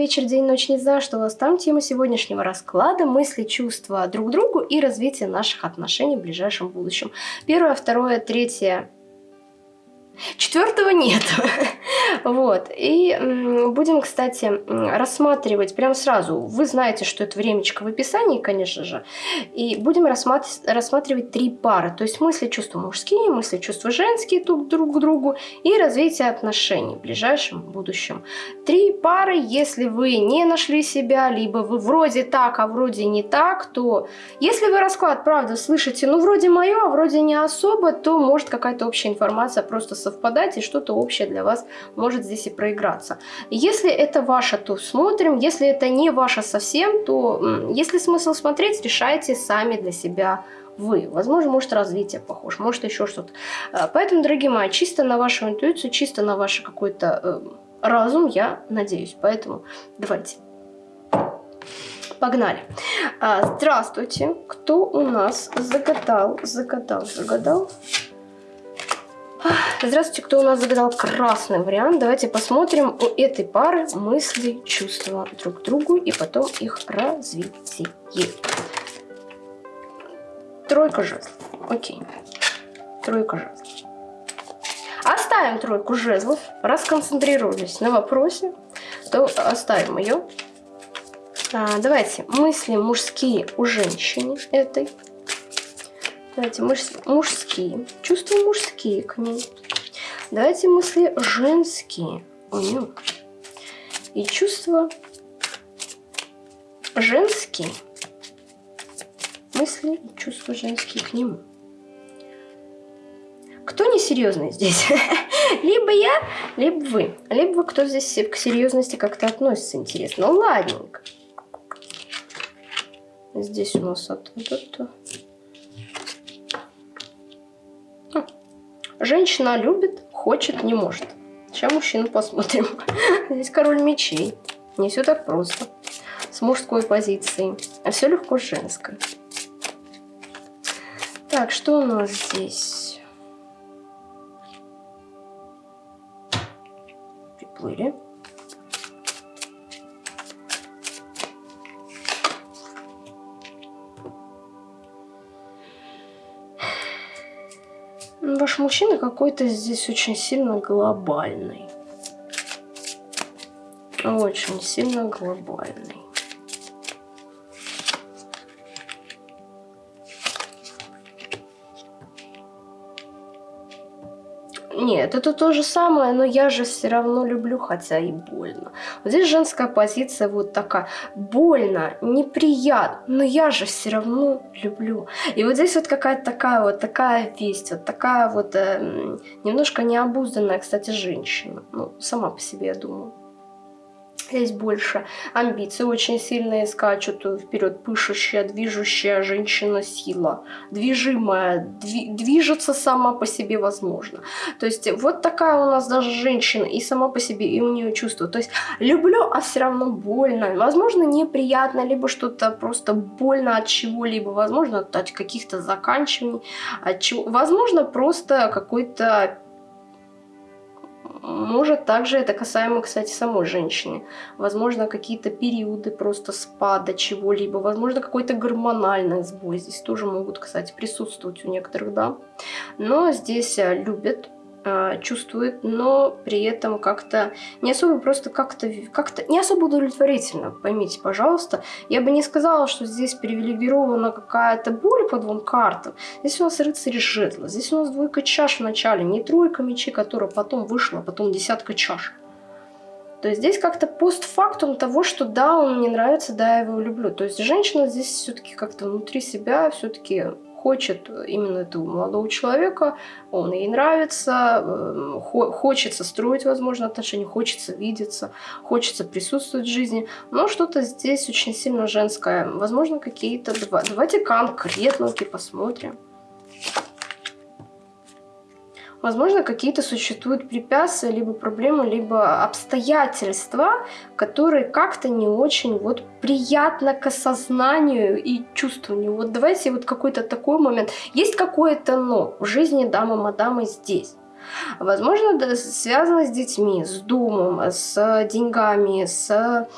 вечер, день, ночь, не знаю, что у вас там. Тема сегодняшнего расклада – мысли, чувства друг к другу и развитие наших отношений в ближайшем будущем. Первое, второе, третье Четвертого нет. вот. И будем, кстати, рассматривать прямо сразу. Вы знаете, что это времечко в описании, конечно же. И будем рассматривать, рассматривать три пары. То есть мысли, чувства мужские, мысли, чувства женские друг, друг к другу и развитие отношений в ближайшем будущем. Три пары, если вы не нашли себя, либо вы вроде так, а вроде не так, то если вы расклад, правда, слышите, ну вроде мое, а вроде не особо, то может какая-то общая информация просто со совпадать, и что-то общее для вас может здесь и проиграться. Если это ваше, то смотрим. Если это не ваше совсем, то если смысл смотреть, решайте сами для себя вы. Возможно, может развитие похож, может еще что-то. Э, поэтому, дорогие мои, чисто на вашу интуицию, чисто на ваш какой-то э, разум я надеюсь. Поэтому давайте. Погнали. А, здравствуйте. Кто у нас загадал, загадал, загадал? Здравствуйте, кто у нас загадал красный вариант. Давайте посмотрим у этой пары мысли, чувства друг к другу и потом их развитие. Тройка жезлов. Окей. Тройка жезлов. Оставим тройку жезлов, расконцентрировались на вопросе, то оставим ее. А, давайте мысли мужские у женщины этой. Давайте муж, мужские. Чувства мужские к ней. Давайте мысли женские у нее. И чувства женские. Мысли и чувства женские к нему. Кто несерьезный здесь? либо я, либо вы. Либо кто здесь к серьезности как-то относится, интересно. Ну, ладненько. Здесь у нас от, от, от, Женщина любит, хочет, не может. Сейчас мужчину посмотрим. Здесь король мечей. Не все так просто. С мужской позиции. А все легко с женской. Так, что у нас здесь? Приплыли. Мужчина какой-то здесь очень сильно глобальный. Очень сильно глобальный. Нет, это то же самое, но я же все равно люблю, хотя и больно. Вот здесь женская позиция вот такая. Больно, неприятно, но я же все равно люблю. И вот здесь вот какая-то такая вот такая весть, вот такая вот э, немножко необузданная, кстати, женщина. Ну, сама по себе, я думаю. Здесь больше амбиции очень сильные скачут вперед, пышущая, движущая женщина-сила, движимая, дви движется сама по себе возможно. То есть вот такая у нас даже женщина и сама по себе, и у нее чувство. То есть люблю, а все равно больно. Возможно, неприятно, либо что-то просто больно от чего-либо, возможно, от каких-то заканчиваний, от чего. Возможно, просто какой-то может, также это касаемо, кстати, самой женщины. Возможно, какие-то периоды просто спада чего-либо. Возможно, какой-то гормональный сбой. Здесь тоже могут, кстати, присутствовать у некоторых, да. Но здесь э, любят чувствует, но при этом как-то не особо просто как-то как, -то, не особо удовлетворительно, поймите, пожалуйста. Я бы не сказала, что здесь привилегирована какая-то боль по двум картам. Здесь у нас рыцарь жезла, здесь у нас двойка чаш в начале, не тройка мечей, которая потом вышла, а потом десятка чаш. То есть здесь как-то постфактум того, что да, он мне нравится, да, я его люблю. То есть женщина здесь все-таки как-то внутри себя все-таки хочет именно этого молодого человека, он ей нравится, эм, хочется строить, возможно, отношения, хочется видеться, хочется присутствовать в жизни, но что-то здесь очень сильно женское. Возможно, какие-то... Давайте конкретненько посмотрим. Возможно, какие-то существуют препятствия, либо проблемы, либо обстоятельства, которые как-то не очень вот приятно к осознанию и чувствованию. Вот давайте вот какой-то такой момент. Есть какое-то «но» в жизни дамы-мадамы здесь. Возможно, связано с детьми, с домом, с деньгами, с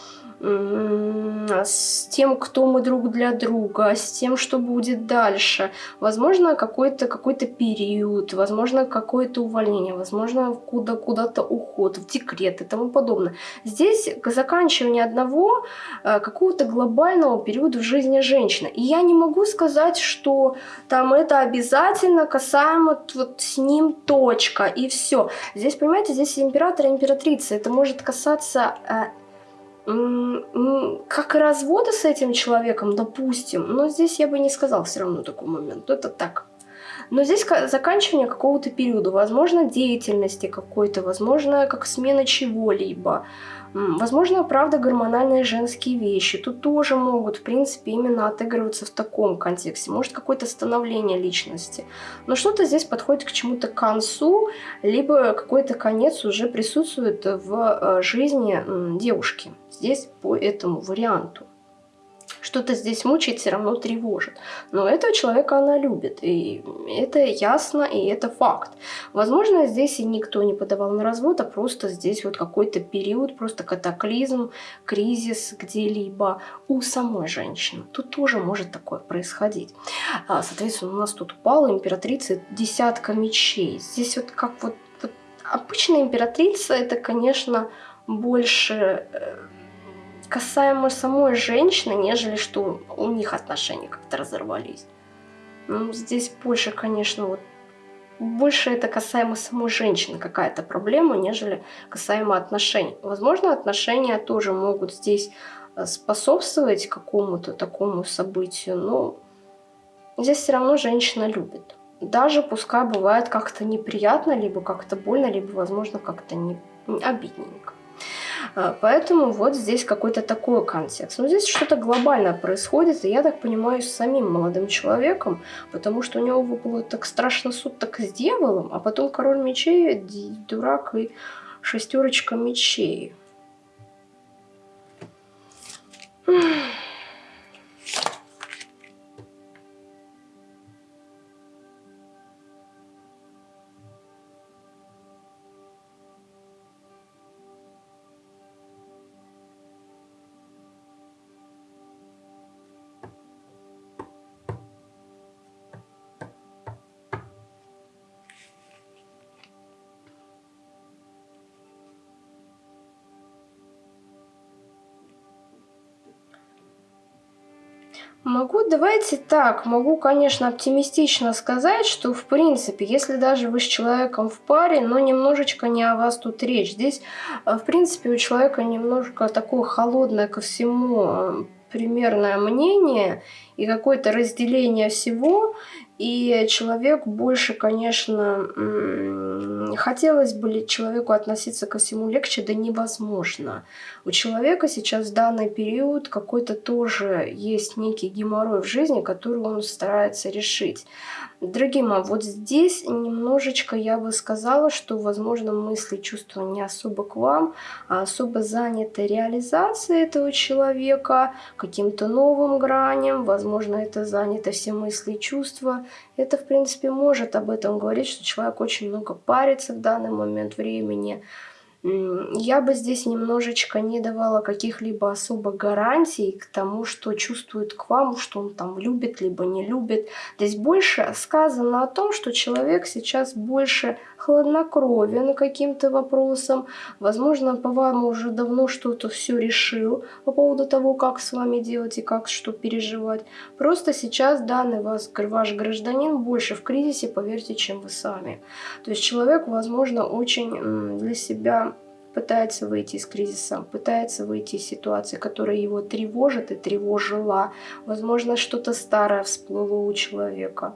с тем, кто мы друг для друга, с тем, что будет дальше. Возможно, какой-то какой, период, возможно, какое-то увольнение, возможно, куда, куда-то уход, в декрет и тому подобное. Здесь заканчивание одного э, какого-то глобального периода в жизни женщины. И я не могу сказать, что там это обязательно касаемо вот с ним точка и все. Здесь, понимаете, здесь император и императрица. Это может касаться э, как и развода с этим человеком, допустим, но здесь я бы не сказал все равно такой момент, это так. Но здесь заканчивание какого-то периода, возможно, деятельности какой-то, возможно, как смена чего-либо, Возможно, правда, гормональные женские вещи. Тут тоже могут, в принципе, именно отыгрываться в таком контексте. Может, какое-то становление личности. Но что-то здесь подходит к чему-то концу, либо какой-то конец уже присутствует в э, жизни девушки. Здесь по этому варианту что-то здесь мучает, все равно тревожит. Но этого человека она любит, и это ясно, и это факт. Возможно, здесь и никто не подавал на развод, а просто здесь вот какой-то период, просто катаклизм, кризис где-либо у самой женщины. Тут тоже может такое происходить. А, соответственно, у нас тут упала императрица десятка мечей. Здесь вот как вот, вот обычная императрица, это, конечно, больше э, касаемо самой женщины, нежели что у них отношения как-то разорвались. Ну, здесь больше, конечно, вот больше это касаемо самой женщины какая-то проблема, нежели касаемо отношений. Возможно, отношения тоже могут здесь э, способствовать какому-то такому событию, но здесь все равно женщина любит. Даже пускай бывает как-то неприятно, либо как-то больно, либо, возможно, как-то не обидненько. А, поэтому вот здесь какой-то такой контекст. Но здесь что-то глобальное происходит, и я так понимаю, с самим молодым человеком, потому что у него было так страшно суд так с дьяволом, а потом король мечей, дурак и шестерочка мечей. Могу, давайте так, могу, конечно, оптимистично сказать, что, в принципе, если даже вы с человеком в паре, но немножечко не о вас тут речь. Здесь, э, в принципе, у человека немножко такое холодное ко всему э, примерное мнение и какое-то разделение всего, и человек больше, конечно, хотелось бы человеку относиться ко всему легче, да невозможно. У человека сейчас в данный период какой-то тоже есть некий геморрой в жизни, который он старается решить. Дорогие мои, вот здесь немножечко я бы сказала, что, возможно, мысли, чувства не особо к вам, а особо заняты реализацией этого человека, каким-то новым граням, возможно, это занято все мысли и чувства. Это, в принципе, может об этом говорить, что человек очень много парится в данный момент времени, я бы здесь немножечко не давала каких-либо особо гарантий к тому, что чувствует к вам, что он там любит, либо не любит. Здесь больше сказано о том, что человек сейчас больше хладнокровен каким-то вопросом. Возможно, по вам уже давно что-то все решил по поводу того, как с вами делать и как что переживать. Просто сейчас данный вас, ваш гражданин больше в кризисе, поверьте, чем вы сами. То есть человек, возможно, очень для себя пытается выйти из кризиса, пытается выйти из ситуации, которая его тревожит и тревожила. Возможно, что-то старое всплыло у человека.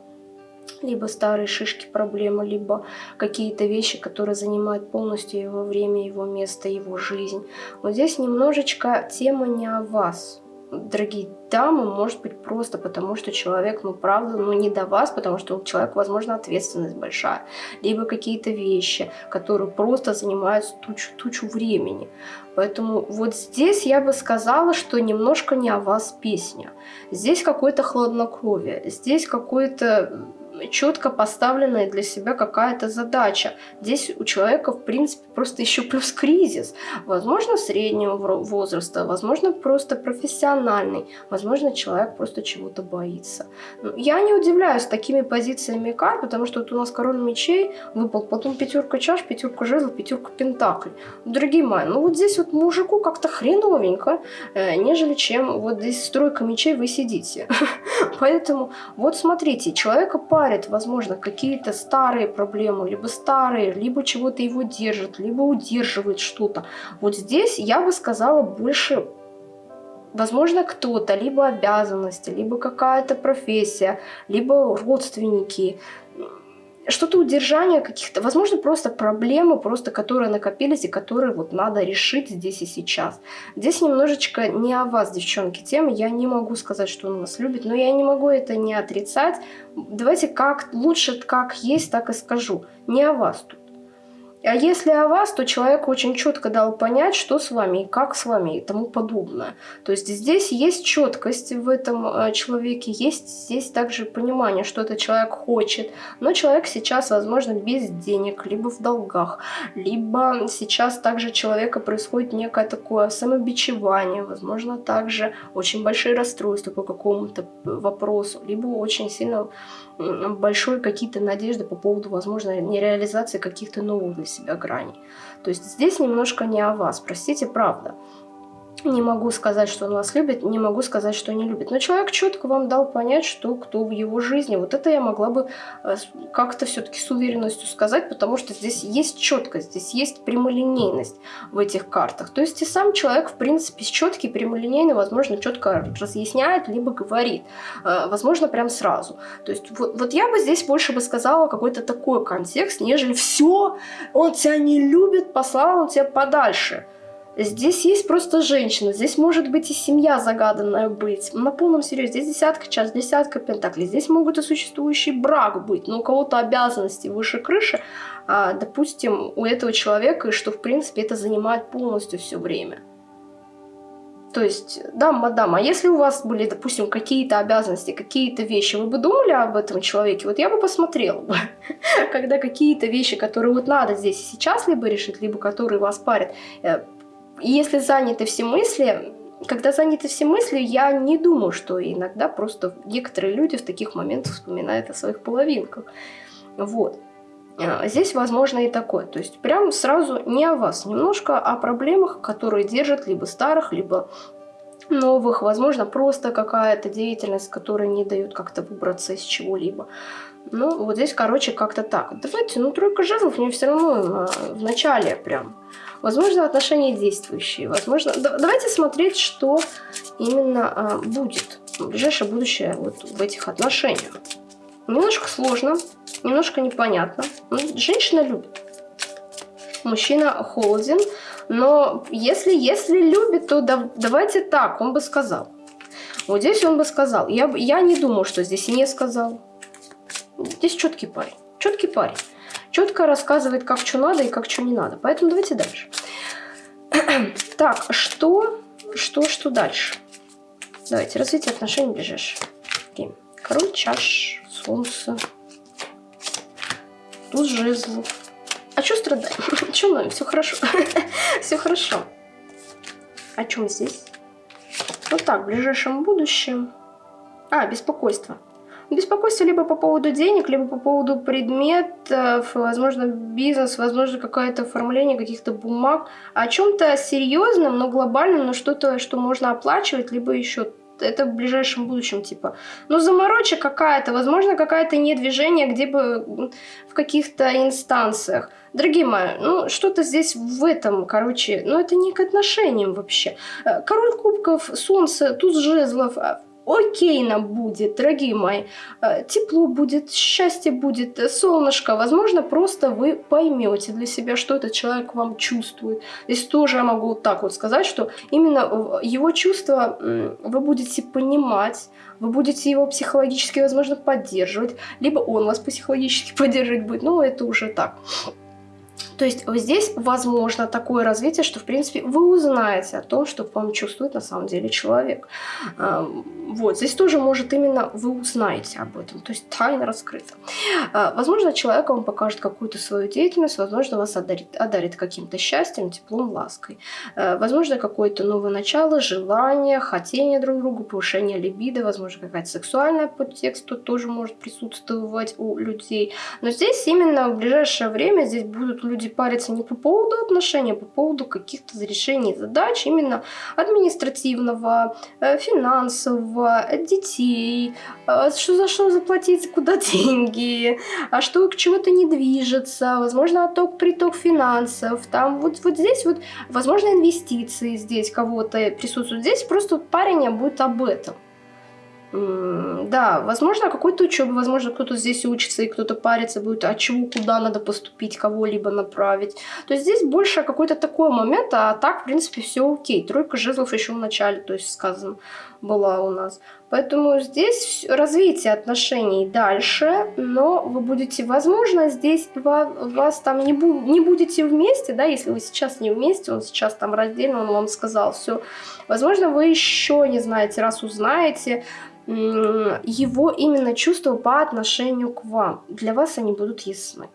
Либо старые шишки проблемы, либо какие-то вещи, которые занимают полностью его время, его место, его жизнь. Вот здесь немножечко тема не о вас дорогие дамы, может быть просто потому, что человек, ну, правда, ну, не до вас, потому что у человека, возможно, ответственность большая, либо какие-то вещи, которые просто занимают тучу, тучу времени. Поэтому вот здесь я бы сказала, что немножко не о вас песня. Здесь какое-то хладнокровие, здесь какое-то четко поставленная для себя какая-то задача. Здесь у человека, в принципе, просто еще плюс кризис. Возможно, среднего возраста, возможно, просто профессиональный, возможно, человек просто чего-то боится. Ну, я не удивляюсь такими позициями карт, потому что вот у нас король мечей выпал, потом пятерка чаш, пятерка жезлов, пятерка пентаклей. Дорогие мои, ну вот здесь вот мужику как-то хреновенько, э, нежели чем вот здесь стройка мечей вы сидите. Поэтому вот смотрите, человека парит, возможно, какие-то старые проблемы, либо старые, либо чего-то его держит, либо удерживает что-то. Вот здесь я бы сказала больше возможно, кто-то, либо обязанности, либо какая-то профессия, либо родственники, что-то удержание каких-то, возможно, просто проблемы, просто которые накопились и которые вот надо решить здесь и сейчас. Здесь немножечко не о вас, девчонки, тема. Я не могу сказать, что он вас любит, но я не могу это не отрицать. Давайте как лучше, как есть, так и скажу. Не о вас тут. А если о вас, то человек очень четко дал понять, что с вами и как с вами и тому подобное. То есть здесь есть четкость в этом э, человеке, есть здесь также понимание, что этот человек хочет. Но человек сейчас, возможно, без денег, либо в долгах, либо сейчас также человека происходит некое такое самобичевание, возможно, также очень большие расстройства по какому-то вопросу, либо очень сильно большой какие-то надежды по поводу, возможно, нереализации каких-то новых для себя граней. То есть здесь немножко не о вас, простите, правда. Не могу сказать, что он вас любит, не могу сказать, что не любит. Но человек четко вам дал понять, что кто в его жизни. Вот это я могла бы э, как-то все-таки с уверенностью сказать, потому что здесь есть четкость, здесь есть прямолинейность в этих картах. То есть и сам человек, в принципе, четкий, прямолинейный, возможно, четко разъясняет, либо говорит. Э, возможно, прям сразу. То есть вот, вот я бы здесь больше бы сказала какой-то такой контекст, нежели все, он тебя не любит, послал он тебя подальше. Здесь есть просто женщина, здесь может быть и семья загаданная быть. На полном серьезе, здесь десятка час, десятка пентаклей. Здесь могут и существующий брак быть, но у кого-то обязанности выше крыши, а, допустим, у этого человека, и что в принципе это занимает полностью все время. То есть, да, мадам, а если у вас были, допустим, какие-то обязанности, какие-то вещи, вы бы думали об этом человеке? Вот я бы посмотрела бы, когда какие-то вещи, которые вот надо здесь и сейчас либо решить, либо которые вас парят, э, если заняты все мысли, когда заняты все мысли, я не думаю, что иногда просто некоторые люди в таких моментах вспоминают о своих половинках. Вот. А, здесь возможно и такое. То есть прям сразу не о вас, немножко о проблемах, которые держат либо старых, либо новых. Возможно, просто какая-то деятельность, которая не дает как-то выбраться из чего-либо. Ну, вот здесь, короче, как-то так. Давайте, ну, тройка жезлов мне все равно а, в начале прям Возможно, отношения действующие. Возможно, давайте смотреть, что именно а, будет ближайшее будущее вот в этих отношениях. Немножко сложно, немножко непонятно. Ну, женщина любит. Мужчина холоден, но если, если любит, то да, давайте так, он бы сказал. Вот здесь он бы сказал. Я, я не думаю, что здесь не сказал. Здесь четкий парень. Четкий парень четко рассказывает, как что надо и как что не надо. Поэтому давайте дальше. так, что, что, что дальше? Давайте, развитие отношений ближайшее. Okay. Король чаш, солнце, туз жезлов. А что страдаем? Че мы? Все хорошо. Все хорошо. О чем здесь? Вот так, в ближайшем будущем. А, беспокойство. Беспокойство либо по поводу денег, либо по поводу предметов, возможно, бизнес, возможно, какое-то оформление каких-то бумаг. О чем-то серьезном, но глобальном, но что-то, что можно оплачивать, либо еще это в ближайшем будущем, типа. Ну, заморочка какая-то, возможно, какое-то недвижение, где бы в каких-то инстанциях. Дорогие мои, ну, что-то здесь в этом, короче, ну, это не к отношениям вообще. Король кубков, солнце, туз жезлов, а окей нам будет, дорогие мои. Э, тепло будет, счастье будет, э, солнышко. Возможно, просто вы поймете для себя, что этот человек вам чувствует. Здесь тоже я могу вот так вот сказать, что именно его чувства вы будете понимать, вы будете его психологически, возможно, поддерживать, либо он вас психологически поддерживать будет, но это уже так. То есть вот здесь возможно такое развитие, что, в принципе, вы узнаете о том, что вам чувствует на самом деле человек. Вот, здесь тоже может именно вы узнаете об этом, то есть тайна раскрыта. А, возможно, человек вам покажет какую-то свою деятельность, возможно, вас одарит, одарит каким-то счастьем, теплом, лаской. А, возможно, какое-то новое начало, желание, хотение друг другу, повышение либидо, возможно, какая-то сексуальная подтекст тут тоже может присутствовать у людей. Но здесь именно в ближайшее время здесь будут люди парятся не по поводу отношений, а по поводу каких-то решений задач именно административного, э, финансового, детей, э, что за что заплатить, куда деньги, а что к чему-то не движется, возможно, отток, приток финансов, там вот, вот здесь вот, возможно, инвестиции здесь кого-то присутствуют. Здесь просто парень будет об этом. Да, возможно, какой-то учебы, возможно, кто-то здесь учится и кто-то парится будет, а чего, куда надо поступить, кого-либо направить. То есть здесь больше какой-то такой момент, а так, в принципе, все окей. Тройка жезлов еще в начале, то есть сказано, была у нас. Поэтому здесь развитие отношений дальше, но вы будете, возможно, здесь вас, вас там не, бу не будете вместе, да, если вы сейчас не вместе, он сейчас там раздельно, он вам сказал все. Возможно, вы еще не знаете, раз узнаете, его именно чувства по отношению к вам. Для вас они будут ясны.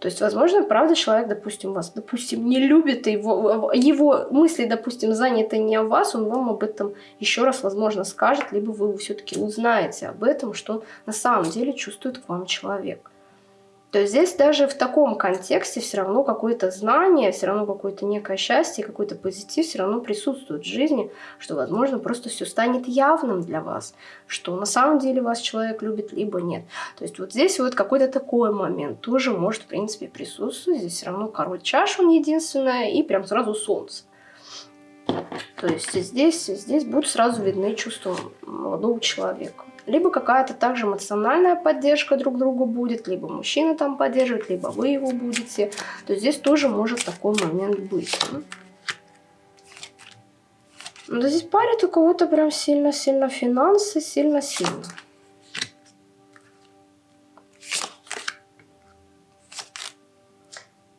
То есть, возможно, правда, человек, допустим, вас, допустим, не любит, его, его мысли, допустим, заняты не о вас, он вам об этом еще раз, возможно, скажет, либо вы все-таки узнаете об этом, что на самом деле чувствует к вам человек. То здесь даже в таком контексте все равно какое-то знание, все равно какое-то некое счастье, какой-то позитив все равно присутствует в жизни, что, возможно, просто все станет явным для вас, что на самом деле вас человек любит, либо нет. То есть вот здесь вот какой-то такой момент тоже может, в принципе, присутствовать. Здесь все равно король чаш, он единственное, и прям сразу солнце. То есть здесь, здесь будут сразу видны чувства молодого человека либо какая-то также эмоциональная поддержка друг другу будет, либо мужчина там поддерживает, либо вы его будете. То есть здесь тоже может такой момент быть. Но здесь парит у кого-то прям сильно-сильно финансы, сильно-сильно.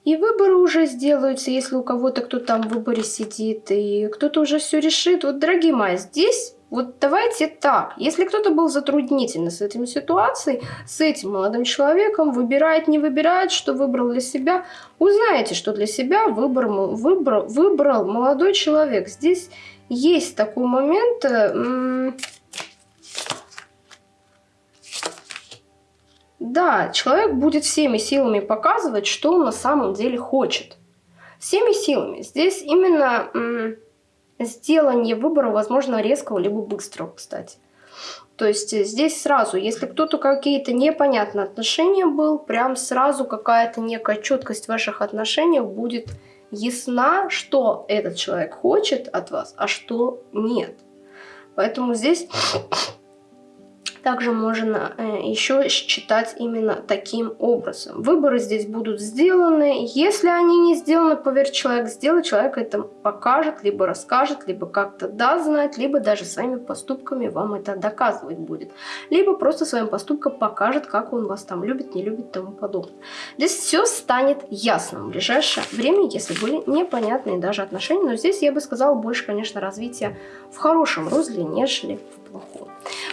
И выборы уже сделаются, если у кого-то кто там в выборе сидит, и кто-то уже все решит. Вот, дорогие мои, здесь вот давайте так, если кто-то был затруднительно с этими ситуацией, с этим молодым человеком, выбирает, не выбирает, что выбрал для себя, узнаете, что для себя выбор, выбрал, выбрал молодой человек. Здесь есть такой момент... да, человек будет всеми силами показывать, что он на самом деле хочет. Всеми силами. Здесь именно сделание выбора, возможно, резкого либо быстрого, кстати. То есть здесь сразу, если кто-то какие-то непонятные отношения был, прям сразу какая-то некая четкость в ваших отношениях будет ясна, что этот человек хочет от вас, а что нет. Поэтому здесь также можно э, еще считать именно таким образом. Выборы здесь будут сделаны. Если они не сделаны, поверь, человек сделает, человек это покажет, либо расскажет, либо как-то даст знать, либо даже своими поступками вам это доказывать будет. Либо просто своим поступком покажет, как он вас там любит, не любит и тому подобное. Здесь все станет ясным в ближайшее время, если были непонятные даже отношения. Но здесь я бы сказала больше, конечно, развития в хорошем русле, нежели в плохом.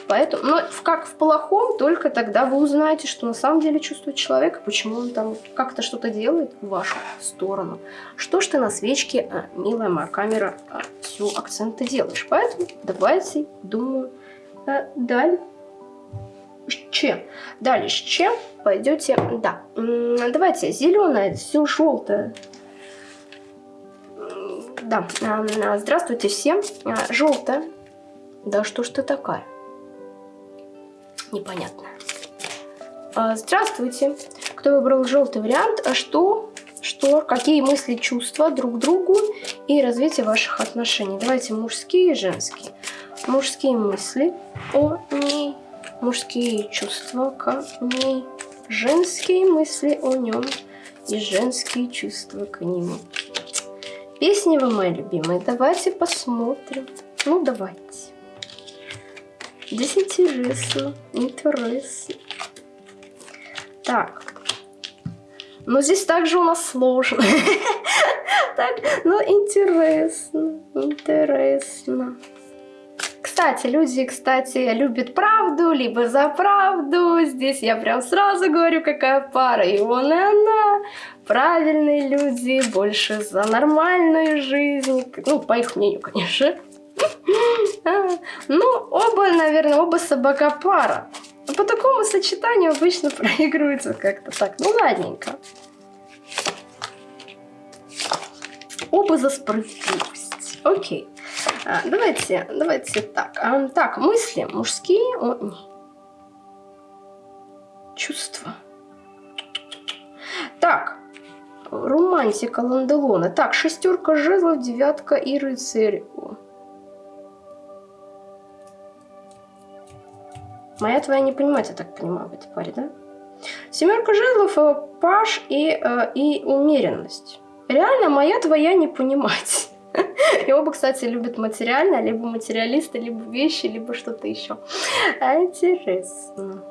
Поэтому, но как в плохом, только тогда вы узнаете, что на самом деле чувствует человек, почему он там как-то что-то делает в вашу сторону. Что ж ты на свечке, а, милая моя камера, а, все акценты делаешь. Поэтому давайте, думаю, а, далее. Чем? Далее, с чем пойдете? Да, давайте, зеленое, все желтое. Да, здравствуйте всем. Желтое. Да что ж ты такая? Непонятно. А, здравствуйте. Кто выбрал желтый вариант? А что? Что? Какие мысли, чувства друг другу и развитие ваших отношений? Давайте мужские и женские. Мужские мысли о ней, мужские чувства к ней, женские мысли о нем и женские чувства к нему. Песни вы мои любимые, давайте посмотрим. Ну, давайте. Интересно. Интересно. Так. Но здесь также у нас сложно. Так, ну интересно, интересно. Кстати, люди, кстати, любят правду, либо за правду. Здесь я прям сразу говорю, какая пара. И он, и она. Правильные люди, больше за нормальную жизнь. Ну, по их мнению, конечно. А, ну, оба, наверное, оба собака пара. По такому сочетанию обычно проигрывается как-то так. Ну, ладненько. Оба за справедливость. Окей. А, давайте, давайте так. А, так, мысли мужские. О, не. Чувства. Так. Романтика Ланделона. Так, шестерка жезлов, девятка и рыцарь. Моя твоя не понимать, я так понимаю, в этой паре, да? Семерка жезлов, э, паш и, э, и умеренность. Реально моя твоя не понимать. И оба, кстати, любят материально, либо материалисты, либо вещи, либо что-то еще. Интересно.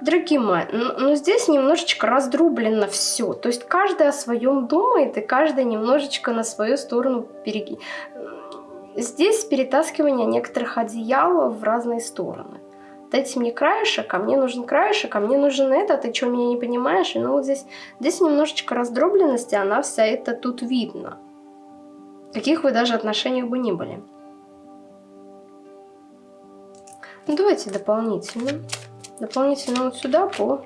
Дорогие мои, но здесь немножечко раздрублено все. То есть каждый о своем думает, и каждый немножечко на свою сторону переги... Здесь перетаскивание некоторых одеял в разные стороны. Дайте мне краешек, а мне нужен краешек, а мне нужен это, а ты что, меня не понимаешь? И ну вот здесь, здесь немножечко раздробленности, она вся это тут видно. Каких вы даже отношениях бы ни были. Ну, давайте дополнительно. Дополнительно вот сюда по...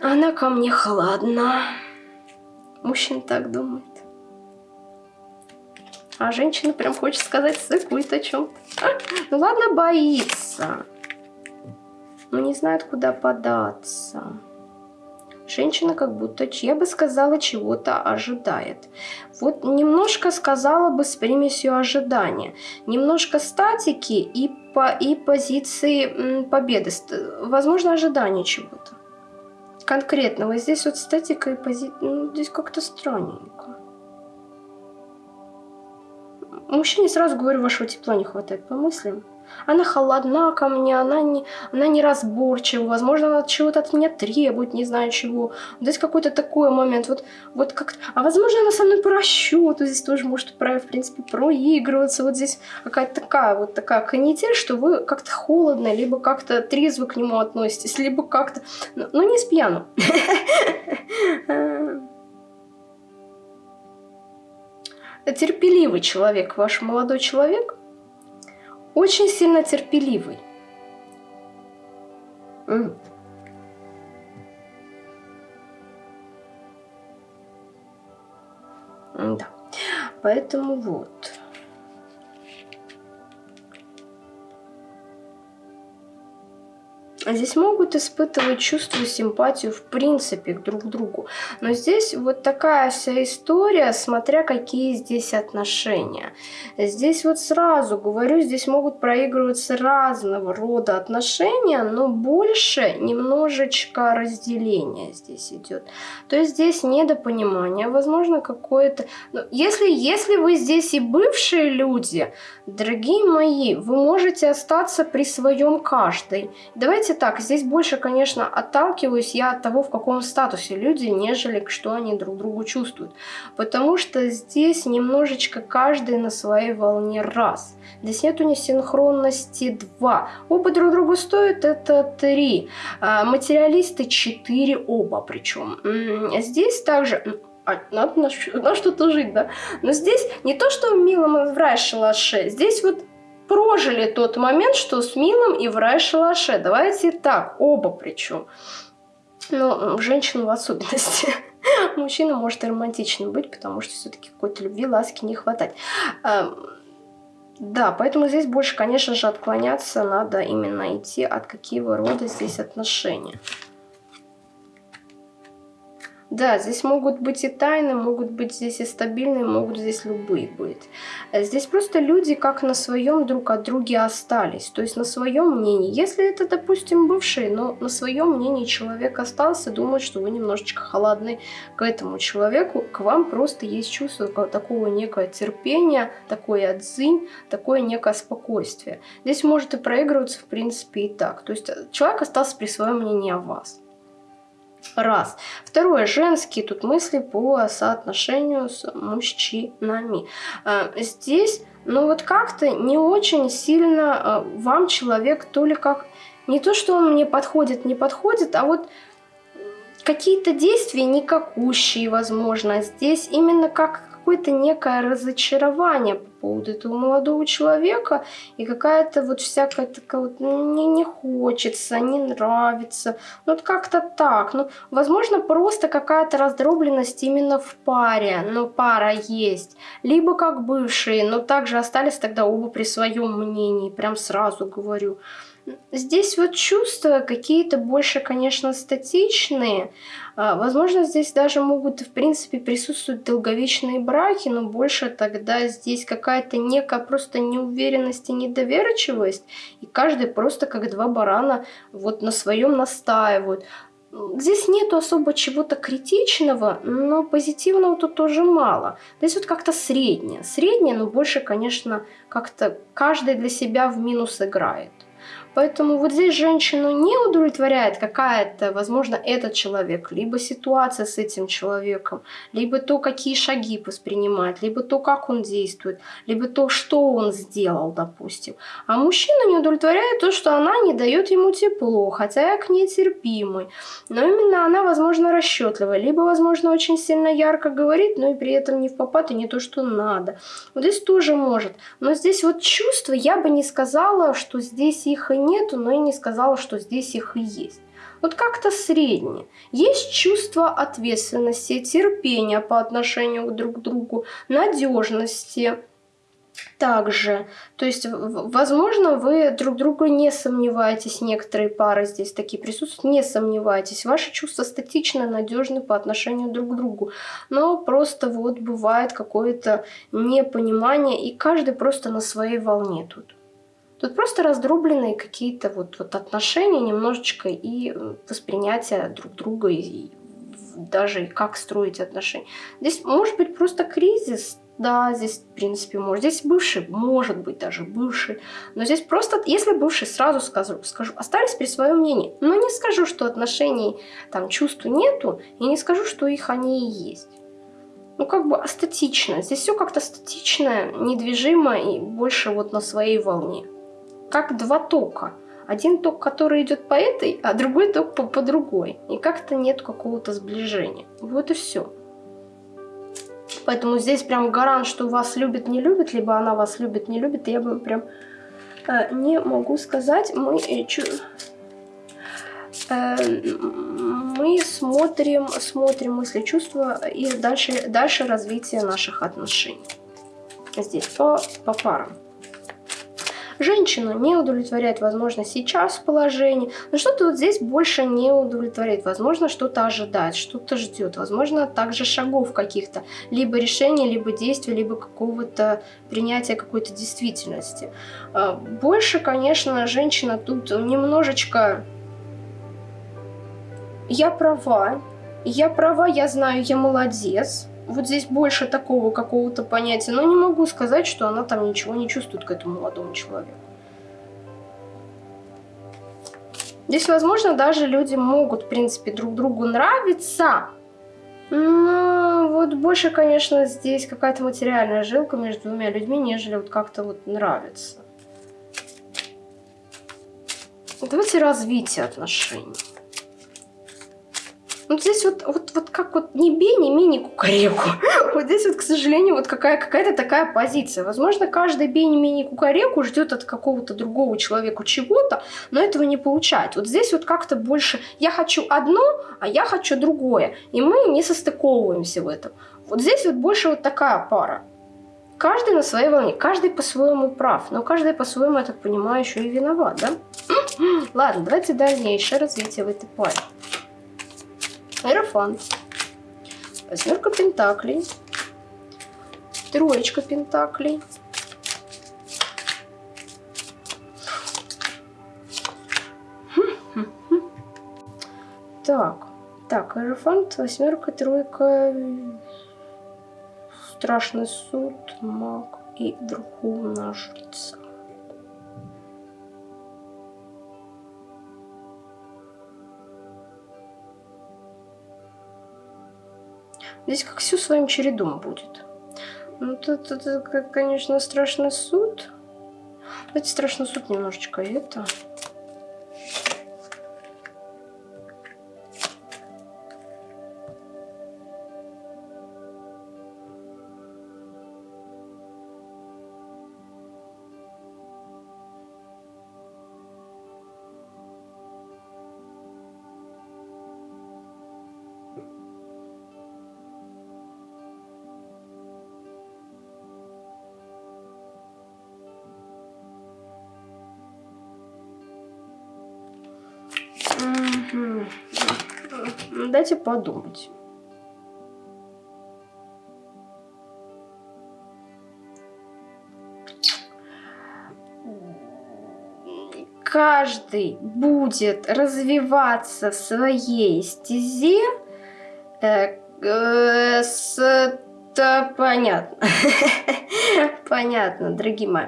Она ко мне холодна. Мужчина так думает. А женщина прям хочет сказать, сыкует о чем. Ну ладно, боится. Но не знает, куда податься. Женщина как будто, я бы сказала, чего-то ожидает. Вот немножко сказала бы с примесью ожидания. Немножко статики и, по, и позиции победы. Возможно, ожидание чего-то. Конкретного. Здесь вот статика и позиция... Ну, здесь как-то странненько. Мужчине сразу говорю, вашего тепла не хватает по мыслям. Она холодна ко мне, она не, она неразборчива, возможно, она чего-то от меня требует, не знаю чего. Здесь какой-то такой момент, вот, вот как А возможно, она со мной по расчету, здесь тоже может, в принципе, проигрываться. Вот здесь какая-то такая вот такая канитель, что вы как-то холодно, либо как-то трезво к нему относитесь, либо как-то... Ну, ну не с пьяну. терпеливый человек, ваш молодой человек, очень сильно терпеливый. Да. Поэтому вот. Здесь могут испытывать чувство симпатию в принципе друг к другу. Но здесь вот такая вся история, смотря какие здесь отношения. Здесь вот сразу говорю, здесь могут проигрываться разного рода отношения, но больше немножечко разделения здесь идет. То есть здесь недопонимание, возможно какое-то... Ну, если, если вы здесь и бывшие люди, дорогие мои, вы можете остаться при своем каждой. Давайте так, здесь больше, конечно, отталкиваюсь я от того, в каком статусе люди, нежели что они друг другу чувствуют. Потому что здесь немножечко каждый на своей волне раз. Здесь нету несинхронности два. Оба друг другу стоят, это три. А, материалисты четыре оба причем. Здесь также а, надо на, на что-то жить, да. Но здесь не то, что в милом в рай шалаше, здесь вот прожили тот момент, что с Милом и в рай-шалаше. Давайте так, оба причем. Ну, женщину в особенности. Мужчина может и романтичным быть, потому что все-таки какой-то любви, ласки не хватает. Да, поэтому здесь больше, конечно же, отклоняться надо именно идти от какого рода здесь отношения. Да, здесь могут быть и тайны, могут быть здесь и стабильные, могут здесь любые быть. Э, здесь просто люди как на своем друг от друга остались, то есть на своем мнении. Если это, допустим, бывший, но на своем мнении человек остался, думает, что вы немножечко холодны к этому человеку, к вам просто есть чувство такого некое терпения, такой отзынь, такое некое спокойствие. Здесь может и проигрываться, в принципе, и так. То есть э, человек остался при своем мнении о вас. Раз. Второе. Женские тут мысли по соотношению с мужчинами. А, здесь, ну вот как-то не очень сильно а, вам человек то ли как... Не то, что он мне подходит, не подходит, а вот какие-то действия никакущие, возможно. Здесь именно как какое-то некое разочарование по поводу этого молодого человека, и какая-то вот всякая такая вот, ну, не, не хочется, не нравится, ну, вот как-то так. Ну, возможно, просто какая-то раздробленность именно в паре, но пара есть. Либо как бывшие, но также остались тогда оба при своем мнении, прям сразу говорю. Здесь вот чувства какие-то больше, конечно, статичные. А, возможно, здесь даже могут, в принципе, присутствовать долговечные браки, но больше тогда здесь какая-то некая просто неуверенность и недоверчивость, и каждый просто как два барана вот на своем настаивают. Здесь нету особо чего-то критичного, но позитивного тут тоже мало. Здесь вот как-то среднее. Среднее, но больше, конечно, как-то каждый для себя в минус играет. Поэтому вот здесь женщину не удовлетворяет какая-то, возможно, этот человек, либо ситуация с этим человеком, либо то, какие шаги воспринимает, либо то, как он действует, либо то, что он сделал, допустим. А мужчина не удовлетворяет то, что она не дает ему тепло, хотя я к ней терпимый. Но именно она, возможно, расчетливая, либо, возможно, очень сильно ярко говорит, но и при этом не в попад и не то, что надо. Вот здесь тоже может. Но здесь вот чувства, я бы не сказала, что здесь их и нету, но и не сказала, что здесь их и есть. Вот как-то среднее. Есть чувство ответственности, терпения по отношению друг к другу, надежности, также. То есть, возможно, вы друг друга не сомневаетесь, некоторые пары здесь такие присутствуют, не сомневайтесь. Ваши чувства статично надежны по отношению друг к другу. Но просто вот бывает какое-то непонимание, и каждый просто на своей волне тут. Тут просто раздробленные какие-то вот, вот отношения немножечко и э, воспринятие друг друга, и даже как строить отношения. Здесь может быть просто кризис, да, здесь, в принципе, может. Здесь бывший, может быть, даже бывший. Но здесь просто, если бывший, сразу скажу, скажу остались при своем мнении. Но не скажу, что отношений, там, чувств нету, и не скажу, что их они и есть. Ну, как бы астатично. Здесь все как-то статично, недвижимо и больше вот на своей волне как два тока. Один ток, который идет по этой, а другой ток по, по другой. И как-то нет какого-то сближения. Вот и все. Поэтому здесь прям гарант, что вас любит, не любит, либо она вас любит, не любит, я бы прям э, не могу сказать. Мы, э, чу, э, мы смотрим, смотрим мысли, чувства и дальше, дальше развитие наших отношений. Здесь по, по парам. Женщину не удовлетворяет, возможно, сейчас положение, но что-то вот здесь больше не удовлетворяет. Возможно, что-то ожидает, что-то ждет. Возможно, также шагов каких-то, либо решения, либо действия, либо какого-то принятия какой-то действительности. А, больше, конечно, женщина тут немножечко... Я права, я права, я знаю, я молодец, вот здесь больше такого какого-то понятия, но не могу сказать, что она там ничего не чувствует к этому молодому человеку. Здесь, возможно, даже люди могут, в принципе, друг другу нравиться, но вот больше, конечно, здесь какая-то материальная жилка между двумя людьми, нежели вот как-то вот нравится. Давайте развитие отношений. Ну, здесь вот, вот, вот как вот не бей, не ми, не кукареку. Вот здесь вот, к сожалению, вот какая, какая-то такая позиция. Возможно, каждый бей, не ми, не кукареку ждет от какого-то другого человека чего-то, но этого не получает. Вот здесь вот как-то больше я хочу одно, а я хочу другое. И мы не состыковываемся в этом. Вот здесь вот больше вот такая пара. Каждый на своей волне, каждый по-своему прав, но каждый по-своему, я так понимаю, еще и виноват, да? Ладно, давайте дальнейшее развитие в этой паре. Аэрофан. Восьмерка пентаклей. Троечка пентаклей. Так, так, аэрофант, восьмерка, тройка, страшный суд, маг и верховная жрица. Здесь как все своим чередом будет. Ну, тут, тут, конечно, страшный суд. Давайте страшный суд немножечко это... Дайте подумать. Каждый будет развиваться в своей стезе э, э, с это понятно. понятно, дорогие мои.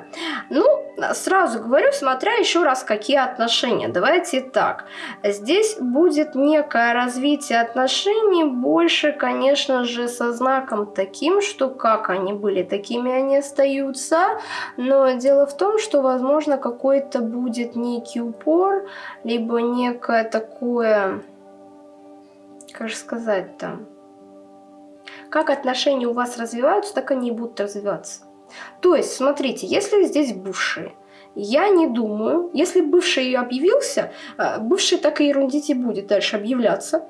Ну, сразу говорю, смотря еще раз, какие отношения. Давайте так. Здесь будет некое развитие отношений, больше, конечно же, со знаком таким, что как они были, такими они остаются. Но дело в том, что, возможно, какой-то будет некий упор, либо некое такое, как же сказать там, как отношения у вас развиваются, так они и будут развиваться. То есть, смотрите, если здесь бывшие, я не думаю, если бывший объявился, э, бывший так и ерундить и будет дальше объявляться.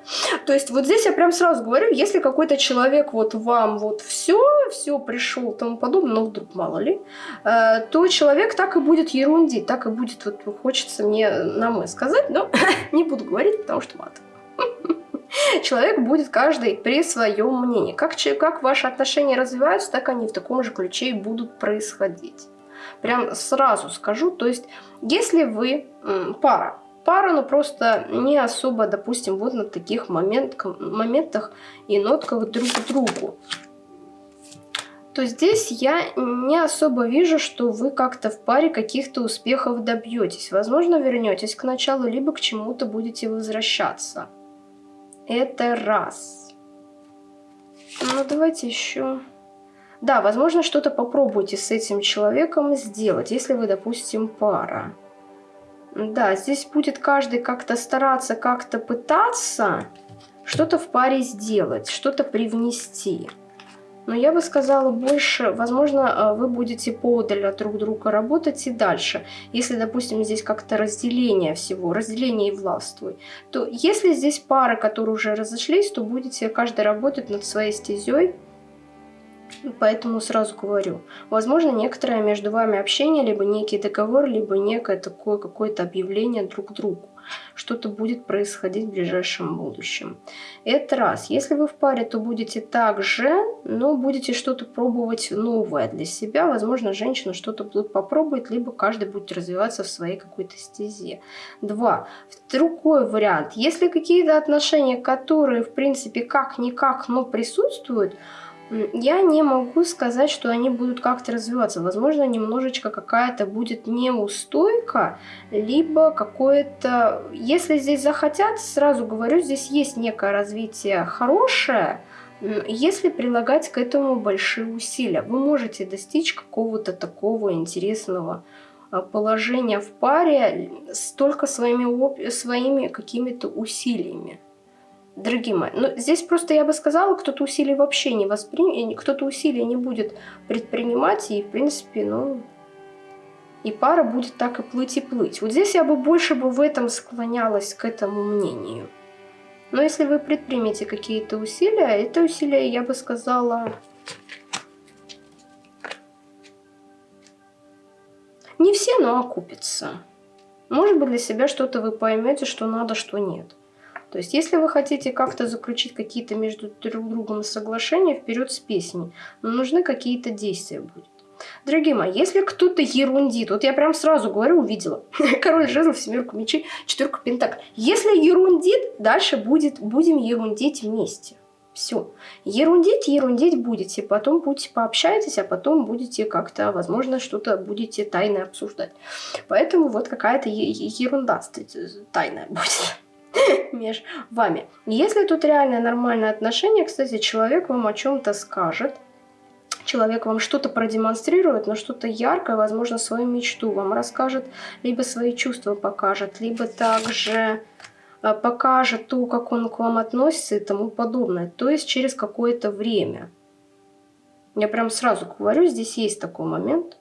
То есть вот здесь я прям сразу говорю, если какой-то человек вот вам вот все, все пришел тому подобное, ну вдруг мало ли, э, то человек так и будет ерундить, так и будет, вот хочется мне на мой сказать, но не буду говорить, потому что мат. Человек будет каждый при своем мнении. Как, как ваши отношения развиваются, так они в таком же ключе и будут происходить. Прям сразу скажу, то есть, если вы пара, пара, но ну, просто не особо, допустим, вот на таких момент, моментах и нотках друг к другу, то здесь я не особо вижу, что вы как-то в паре каких-то успехов добьетесь. Возможно, вернетесь к началу, либо к чему-то будете возвращаться. Это раз. Ну, давайте еще... Да, возможно, что-то попробуйте с этим человеком сделать, если вы, допустим, пара. Да, здесь будет каждый как-то стараться, как-то пытаться что-то в паре сделать, что-то привнести. Но я бы сказала больше, возможно, э, вы будете подаль от друг друга работать и дальше. Если, допустим, здесь как-то разделение всего, разделение и властвуй, то если здесь пары, которые уже разошлись, то будете каждый работать над своей стезей, Поэтому сразу говорю, возможно, некоторое между вами общение, либо некий договор, либо некое такое какое-то объявление друг другу что-то будет происходить в ближайшем будущем. Это раз. Если вы в паре, то будете также, но будете что-то пробовать новое для себя. Возможно, женщина что-то будут попробовать, либо каждый будет развиваться в своей какой-то стезе. Два. Другой вариант. Если какие-то отношения, которые, в принципе, как-никак, но присутствуют, я не могу сказать, что они будут как-то развиваться. Возможно, немножечко какая-то будет неустойка, либо какое-то... Если здесь захотят, сразу говорю, здесь есть некое развитие хорошее, если прилагать к этому большие усилия. Вы можете достичь какого-то такого интересного а, положения в паре только своими, своими какими-то усилиями дорогие мои. Но здесь просто я бы сказала, кто-то усилий вообще не воспримет, кто-то усилий не будет предпринимать, и в принципе, ну, и пара будет так и плыть и плыть. Вот здесь я бы больше бы в этом склонялась к этому мнению. Но если вы предпримете какие-то усилия, это усилия, я бы сказала, не все, но окупятся. Может быть, для себя что-то вы поймете, что надо, что нет. То есть, если вы хотите как-то заключить какие-то между друг другом соглашения, вперед с песней, но нужны какие-то действия будут. Дорогие мои, если кто-то ерундит, вот я прям сразу говорю, увидела, король жезлов, семерку мечей, четверку пентаклей. Если ерундит, дальше будет, будем ерундить вместе. Все. Ерундить, ерундить будете, потом будете пообщаетесь, а потом будете как-то, возможно, что-то будете тайно обсуждать. Поэтому вот какая-то ерунда тайная будет между вами. Если тут реальное нормальное отношение, кстати, человек вам о чем-то скажет, человек вам что-то продемонстрирует, но что-то яркое, возможно, свою мечту вам расскажет, либо свои чувства покажет, либо также э, покажет то, как он к вам относится и тому подобное, то есть через какое-то время. Я прям сразу говорю, здесь есть такой момент.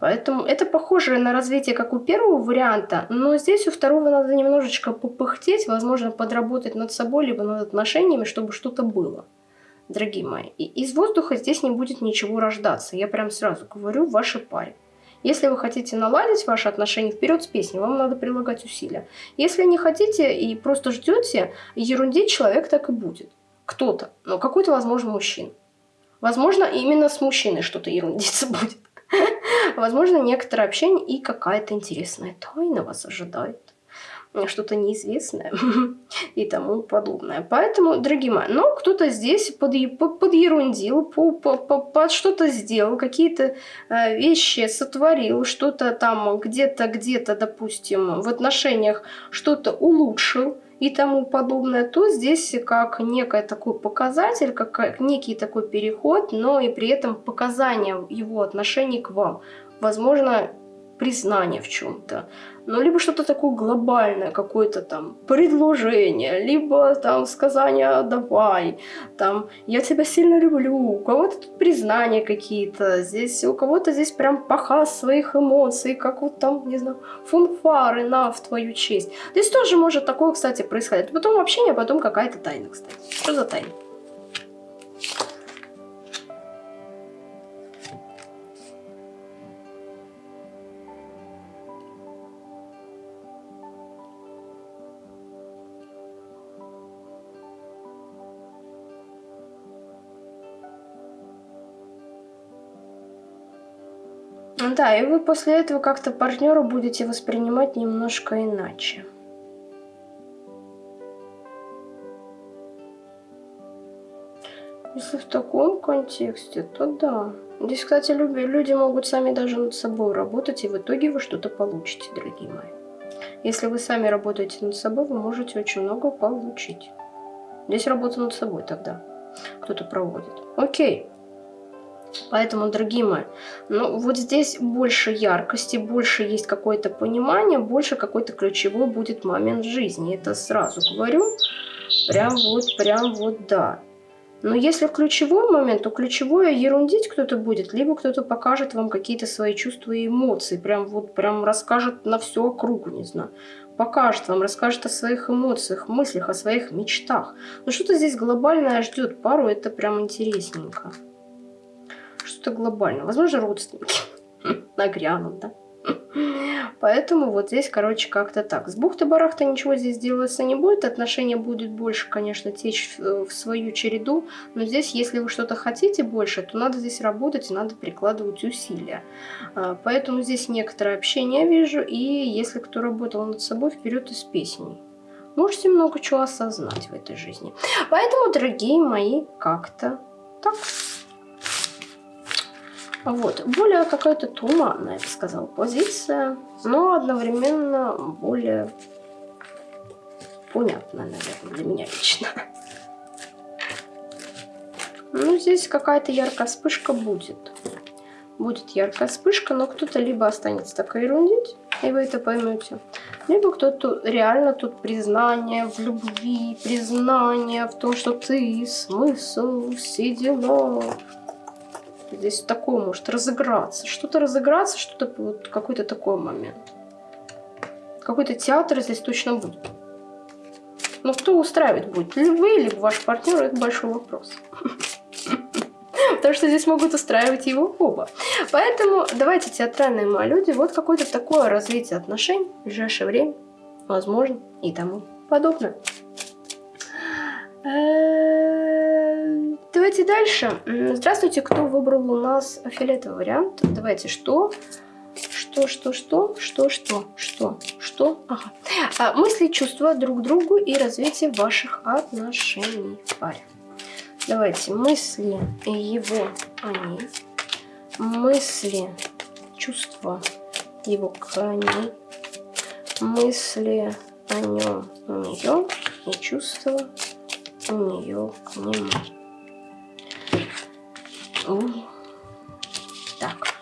Поэтому это похоже на развитие, как у первого варианта, но здесь у второго надо немножечко попыхтеть, возможно, подработать над собой, либо над отношениями, чтобы что-то было дорогие мои. И из воздуха здесь не будет ничего рождаться. Я прям сразу говорю вашей паре. Если вы хотите наладить ваши отношения, вперед с песней, вам надо прилагать усилия. Если не хотите и просто ждете, ерундить человек так и будет. Кто-то, но какой-то, возможно, мужчина. Возможно, именно с мужчиной что-то ерундиться будет. Возможно, некоторое общение и какая-то интересная тайна вас ожидает что-то неизвестное и тому подобное. Поэтому, дорогие мои, ну, кто-то здесь под, под, подерундил, по, по, по, под что-то сделал, какие-то э, вещи сотворил, что-то там где-то, где-то, допустим, в отношениях что-то улучшил, и тому подобное, то здесь как некий такой показатель, как некий такой переход, но и при этом показание его отношений к вам. Возможно, признание в чем-то, ну, либо что-то такое глобальное, какое-то там предложение, либо там сказание «давай», там «я тебя сильно люблю», у кого-то тут признания какие-то, здесь у кого-то здесь прям показ своих эмоций, как вот там, не знаю, фунфары на в твою честь. Здесь тоже может такое, кстати, происходить. Потом общение, потом какая-то тайна, кстати. Что за тайна? Да, и вы после этого как-то партнера будете воспринимать немножко иначе. Если в таком контексте, то да. Здесь, кстати, люди могут сами даже над собой работать, и в итоге вы что-то получите, дорогие мои. Если вы сами работаете над собой, вы можете очень много получить. Здесь работа над собой тогда кто-то проводит. Окей. Поэтому, дорогие мои, ну вот здесь больше яркости, больше есть какое-то понимание, больше какой-то ключевой будет момент жизни. Это сразу говорю. Прям вот, прям вот да. Но если ключевой момент, то ключевое ерундить кто-то будет, либо кто-то покажет вам какие-то свои чувства и эмоции, прям вот прям расскажет на всю округу, не знаю. Покажет вам, расскажет о своих эмоциях, мыслях, о своих мечтах. Но что-то здесь глобальное ждет пару, это прям интересненько что-то глобальное. Возможно, родственники нагрянут, да? Поэтому вот здесь, короче, как-то так. С бухты-барахта ничего здесь делаться не будет. Отношения будет больше, конечно, течь в, в свою череду. Но здесь, если вы что-то хотите больше, то надо здесь работать и надо прикладывать усилия. А, поэтому здесь некоторое общение вижу. И если кто работал над собой, вперед из песней. Можете много чего осознать в этой жизни. Поэтому, дорогие мои, как-то так. Вот, более какая-то туманная, я бы сказала, позиция, но одновременно более понятная, наверное, для меня лично. Ну, здесь какая-то яркая вспышка будет. Будет яркая вспышка, но кто-то либо останется так ерундить, и вы это поймете, либо кто-то реально тут признание в любви, признание в том, что ты смысл, все Здесь такое может разыграться. Что-то разыграться, что-то вот какой-то такой момент. Какой-то театр здесь точно будет. Но кто устраивать будет? Либо вы, либо ваш партнер, это большой вопрос. Потому что здесь могут устраивать его оба. Поэтому давайте, театральные мои люди, вот какое-то такое развитие отношений в ближайшее время, возможно, и тому подобное. Давайте дальше. Здравствуйте, кто выбрал у нас фиолетовый вариант? Давайте, что? Что, что, что, что, что, что, что? Ага. А, мысли, чувства друг к другу и развитие ваших отношений в паре. Давайте, мысли его, они, мысли, чувства его к ней, мысли о нем у нее и чувства у нее к нему. Так.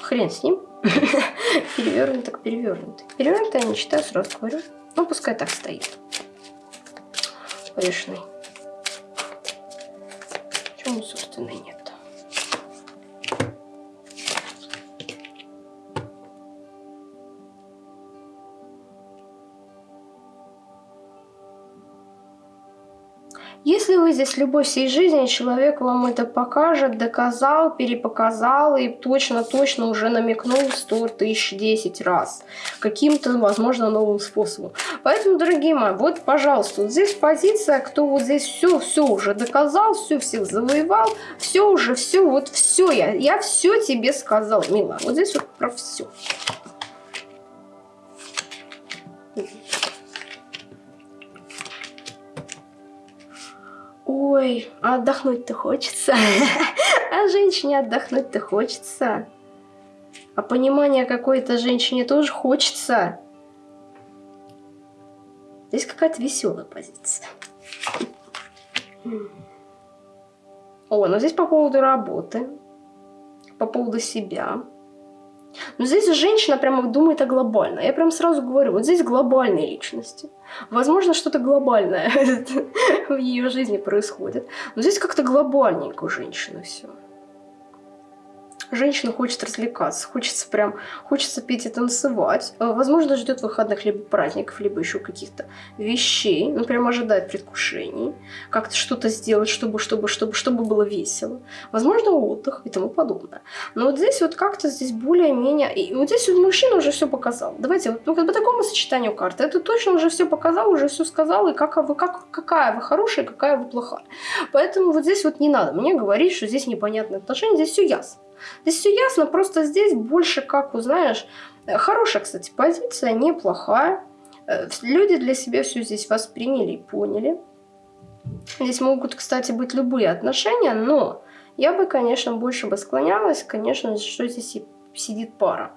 Хрен с ним. перевернут так перевернут. Перевернутый я не читаю, сразу говорю. Ну, пускай так стоит. Повешенный. Почему, собственно, нет? Здесь любовь всей жизни, человек вам это покажет, доказал, перепоказал и точно-точно уже намекнул 100 тысяч 10 раз. Каким-то, возможно, новым способом. Поэтому, дорогие мои, вот, пожалуйста, вот здесь позиция, кто вот здесь все, все уже доказал, все всех завоевал, все уже, все, вот все, я, я все тебе сказал, мила. Вот здесь вот про все. Ой, а отдохнуть-то хочется. А женщине отдохнуть-то хочется. А понимание какой-то женщине тоже хочется. Здесь какая-то веселая позиция. О, ну здесь по поводу работы, по поводу себя. Но здесь женщина прямо думает о глобальном. Я прям сразу говорю, вот здесь глобальные личности. Возможно, что-то глобальное в ее жизни происходит. Но здесь как-то глобальненько у женщины все женщина хочет развлекаться, хочется прям, хочется петь и танцевать. Э, возможно, ждет выходных либо праздников, либо еще каких-то вещей. Ну, прям ожидает предвкушений. Как-то что-то сделать, чтобы, чтобы, чтобы, чтобы было весело. Возможно, отдых и тому подобное. Но вот здесь вот как-то здесь более-менее... И вот здесь вот мужчина уже все показал. Давайте вот ну, как по такому сочетанию карты. Это точно уже все показал, уже все сказал. И как вы, как, какая вы хорошая, какая вы плохая. Поэтому вот здесь вот не надо мне говорить, что здесь непонятные отношения. Здесь все ясно. Здесь все ясно, просто здесь больше, как узнаешь, хорошая, кстати, позиция, неплохая. Э, люди для себя все здесь восприняли и поняли. Здесь могут, кстати, быть любые отношения, но я бы, конечно, больше бы склонялась, конечно, что здесь сидит пара.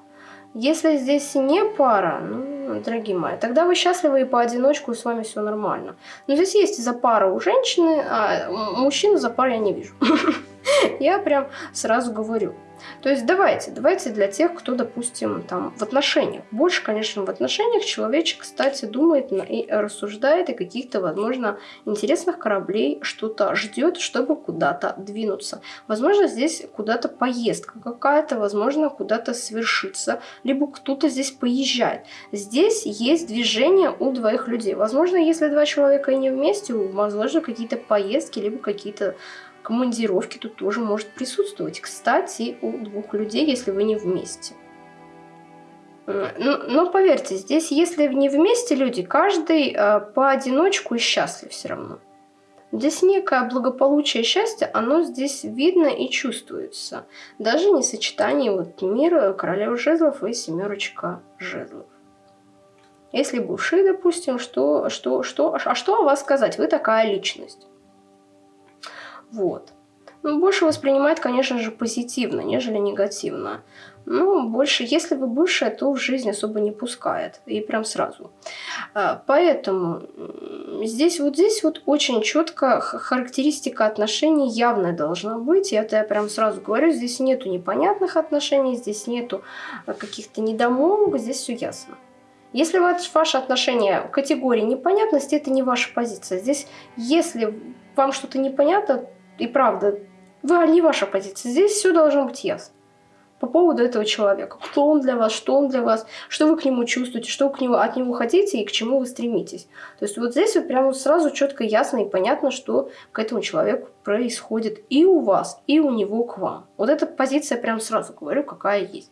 Если здесь не пара, ну, дорогие мои, тогда вы счастливы и поодиночку, и с вами все нормально. Но здесь есть за пара у женщины, а мужчину за пару я не вижу. Я прям сразу говорю. То есть давайте, давайте для тех, кто, допустим, там в отношениях. Больше, конечно, в отношениях человечек, кстати, думает и рассуждает, и каких-то, возможно, интересных кораблей что-то ждет, чтобы куда-то двинуться. Возможно, здесь куда-то поездка какая-то, возможно, куда-то свершится, либо кто-то здесь поезжает. Здесь есть движение у двоих людей. Возможно, если два человека и не вместе, возможно, какие-то поездки, либо какие-то командировки тут тоже может присутствовать. Кстати, у двух людей, если вы не вместе. Э, но, но поверьте, здесь, если не вместе люди, каждый э, поодиночку и счастлив все равно. Здесь некое благополучие и счастье, оно здесь видно и чувствуется. Даже не сочетание вот мира, королева жезлов и семерочка жезлов. Если бывший, допустим, что, что, что, а что о вас сказать? Вы такая личность. Вот. Ну, больше воспринимает, конечно же, позитивно, нежели негативно. Ну, больше, если вы бывшая, то в жизнь особо не пускает. И прям сразу. А, поэтому здесь вот здесь вот очень четко характеристика отношений явная должна быть. И это я прям сразу говорю. Здесь нету непонятных отношений, здесь нету а, каких-то недомолвок, здесь все ясно. Если ваши отношения в категории непонятности, это не ваша позиция. Здесь, если вам что-то непонятно, и правда, вы, не ваша позиция. Здесь все должно быть ясно. По поводу этого человека. Кто он для вас, что он для вас, что вы к нему чувствуете, что вы к нему, от него хотите и к чему вы стремитесь. То есть вот здесь вот прямо сразу четко, ясно и понятно, что к этому человеку происходит и у вас, и у него к вам. Вот эта позиция прям сразу говорю, какая есть.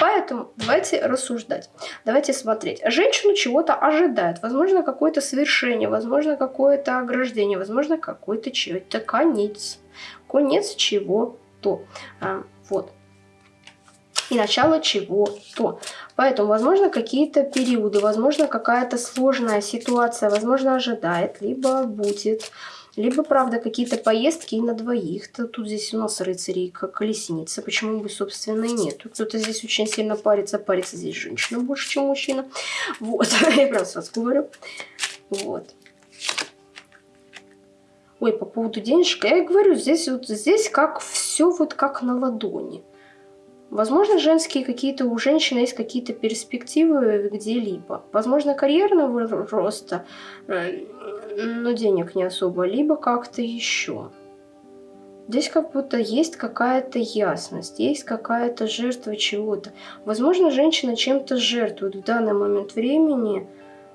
Поэтому давайте рассуждать, давайте смотреть. Женщину чего-то ожидает, возможно, какое-то совершение, возможно, какое-то ограждение, возможно, какой-то чего-то конец. Конец чего-то. А, вот и начало чего-то. Поэтому, возможно, какие-то периоды, возможно, какая-то сложная ситуация, возможно, ожидает, либо будет либо, правда, какие-то поездки на двоих. -то. Тут здесь у нас рыцари как колесница. Почему бы, собственно, и нет. Кто-то здесь очень сильно парится. Парится здесь женщина больше, чем мужчина. Вот, я прям сразу говорю. Вот. Ой, по поводу денежек. Я говорю, здесь вот здесь как все вот как на ладони. Возможно, женские какие-то у женщины есть какие-то перспективы где-либо. Возможно, карьерного роста, э, но денег не особо, либо как-то еще. Здесь как будто есть какая-то ясность, есть какая-то жертва чего-то. Возможно, женщина чем-то жертвует в данный момент времени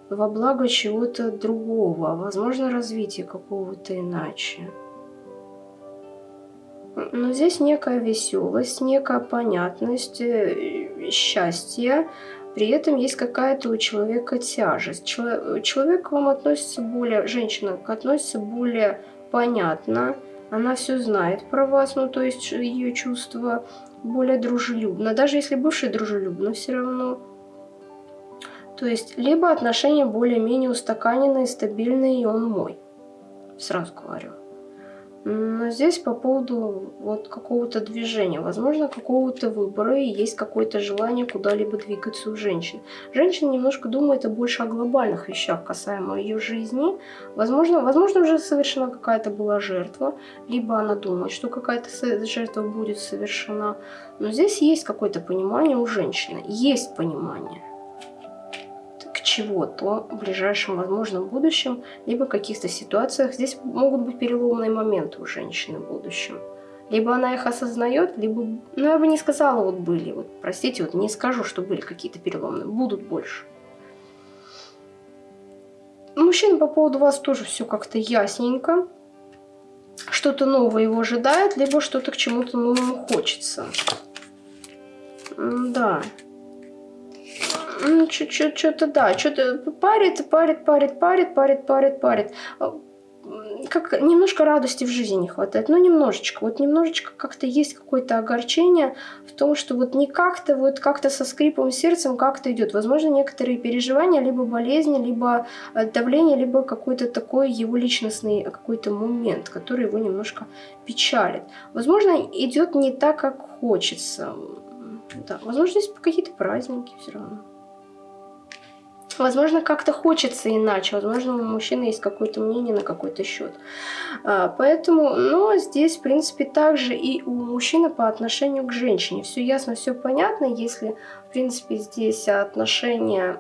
во благо чего-то другого, возможно, развития какого-то иначе. Но здесь некая веселость, некая понятность, э, счастье. При этом есть какая-то у человека тяжесть. Человек к вам относится более, женщина относится более понятно. Она все знает про вас, ну то есть ее чувства более дружелюбно. Даже если бывший дружелюбно, все равно. То есть либо отношения более-менее устаканенные, стабильные, и он мой. Сразу говорю. Но здесь по поводу вот какого-то движения, возможно, какого-то выбора, и есть какое-то желание куда-либо двигаться у женщин. Женщина немножко думает больше о глобальных вещах, касаемо ее жизни. Возможно, возможно уже совершена какая-то была жертва, либо она думает, что какая-то жертва будет совершена. Но здесь есть какое-то понимание у женщины, есть понимание чего-то в ближайшем возможном будущем, либо в каких-то ситуациях. Здесь могут быть переломные моменты у женщины в будущем. Либо она их осознает, либо, ну я бы не сказала, вот были, вот простите, вот не скажу, что были какие-то переломные, будут больше. Мужчина по поводу вас тоже все как-то ясненько. Что-то новое его ожидает, либо что-то к чему-то новому хочется. Да. Что-то да, что-то парит, парит, парит, парит, парит, парит, парит. Как немножко радости в жизни не хватает, ну немножечко, вот немножечко как-то есть какое-то огорчение в том, что вот не как-то, вот как-то со скрипом сердцем как-то идет. Возможно, некоторые переживания, либо болезни, либо э, давление, либо какой-то такой его личностный какой-то момент, который его немножко печалит. Возможно, идет не так, как хочется. Да, возможно, есть какие-то праздники все равно. Возможно, как-то хочется иначе. Возможно, у мужчины есть какое-то мнение на какой-то счет. А, поэтому, но здесь, в принципе, также и у мужчины по отношению к женщине. Все ясно, все понятно. Если, в принципе, здесь отношения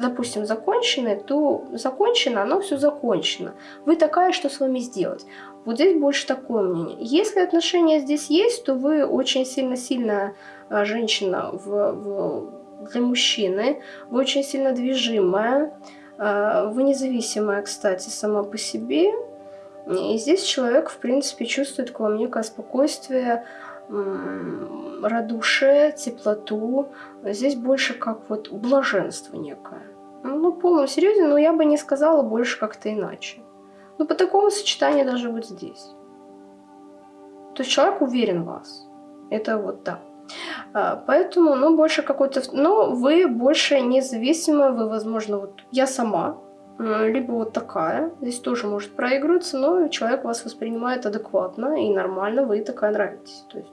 допустим, закончены, то закончено, оно все закончено. Вы такая, что с вами сделать? Вот здесь больше такое мнение. Если отношения здесь есть, то вы очень сильно-сильная женщина в, в для мужчины, вы очень сильно движимая, а, вы независимая, кстати, сама по себе. И здесь человек, в принципе, чувствует к вам некое спокойствие, радушие, теплоту. Здесь больше как вот блаженство некое. Ну, полном серьезе, но я бы не сказала больше как-то иначе. Ну, по такому сочетанию даже вот здесь. То есть человек уверен в вас. Это вот так. Поэтому, ну, больше какой-то... Ну, вы больше независимы, вы, возможно, вот я сама, либо вот такая, здесь тоже может проигрываться, но человек вас воспринимает адекватно и нормально, вы такая нравитесь. То есть,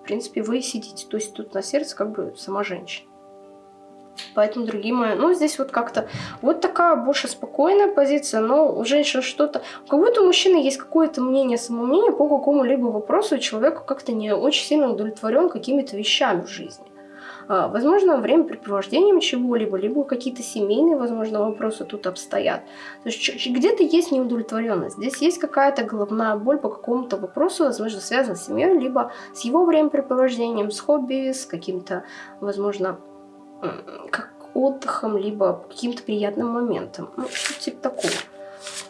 в принципе, вы сидите, то есть тут на сердце как бы сама женщина. Поэтому, другие мои, ну, здесь вот как-то вот такая больше спокойная позиция, но у женщин что-то... У кого-то мужчины есть какое-то мнение, самомнение по какому-либо вопросу, и человек как-то не очень сильно удовлетворен какими-то вещами в жизни. А, возможно, времяпрепровождением чего-либо, либо какие-то семейные, возможно, вопросы тут обстоят. То есть где-то есть неудовлетворенность. Здесь есть какая-то головная боль по какому-то вопросу, возможно, связанной с семьей, либо с его времяпрепровождением, с хобби, с каким-то, возможно, как отдыхом, либо каким-то приятным моментом. Ну, что-то типа такого.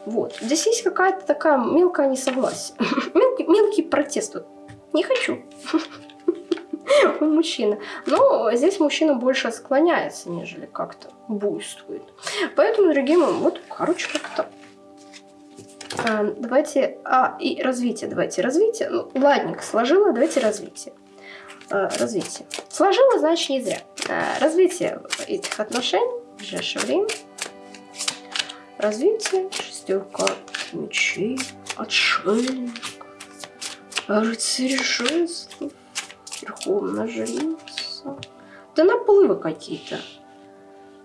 Вот. Здесь есть какая-то такая мелкая несогласие. мелкий, мелкий протест. Вот. Не хочу. У мужчины. Но здесь мужчина больше склоняется, нежели как-то буйствует. Поэтому, дорогие мои, вот, короче, как-то а, давайте, а, и развитие, давайте развитие. Ну, ладненько, сложила, давайте развитие. А, развитие. Сложила, значит, не зря. А, развитие этих отношений в ближайшее время. Развитие, шестерка мечей, отшельник, рыцарь жезлов, верховная жрица. Да наплывы какие-то.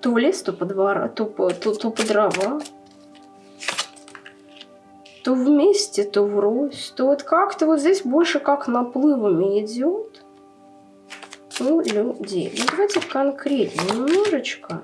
То лес, то по двора, то по, то, то по дрова. То вместе, то врозь. То вот как-то вот здесь больше как наплывами идет у людей. Ну, давайте конкретнее немножечко.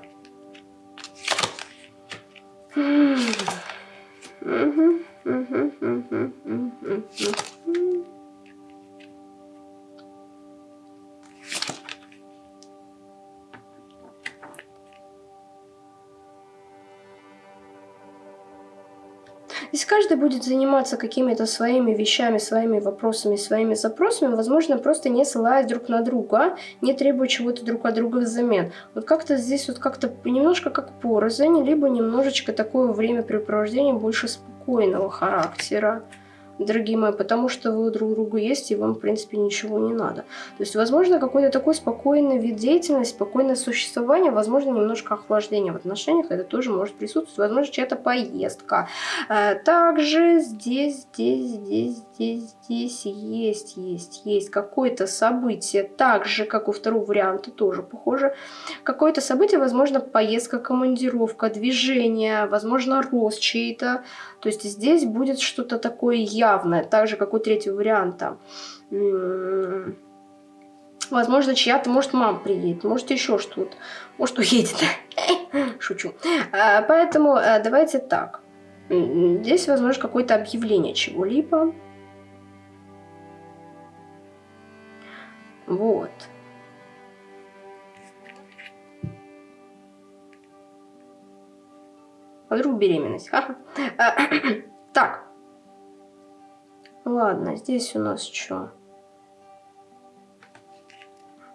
Здесь каждый будет заниматься какими-то своими вещами, своими вопросами, своими запросами, возможно, просто не ссылаясь друг на друга, не требуя чего-то друг от друга взамен. Вот как-то здесь вот как-то немножко как порознь, либо немножечко такое времяпрепровождение больше спокойного характера дорогие мои, потому что вы друг другу есть, и вам, в принципе, ничего не надо. То есть, возможно, какой-то такой спокойный вид деятельности, спокойное существование, возможно, немножко охлаждение в отношениях, это тоже может присутствовать, возможно, чья-то поездка. Э, также здесь, здесь, здесь, здесь, здесь есть, есть, есть какое-то событие, так же, как у второго варианта, тоже похоже. Какое-то событие, возможно, поездка, командировка, движение, возможно, рост чей-то, то есть здесь будет что-то такое явное, так же, как у третьего варианта. Возможно, чья-то, может, мама приедет, может, еще что-то. Может, уедет. Шучу. А, поэтому э, давайте так. Здесь, возможно, какое-то объявление чего-либо. Вот. А вдруг беременность? -ха. так. Ладно, здесь у нас что?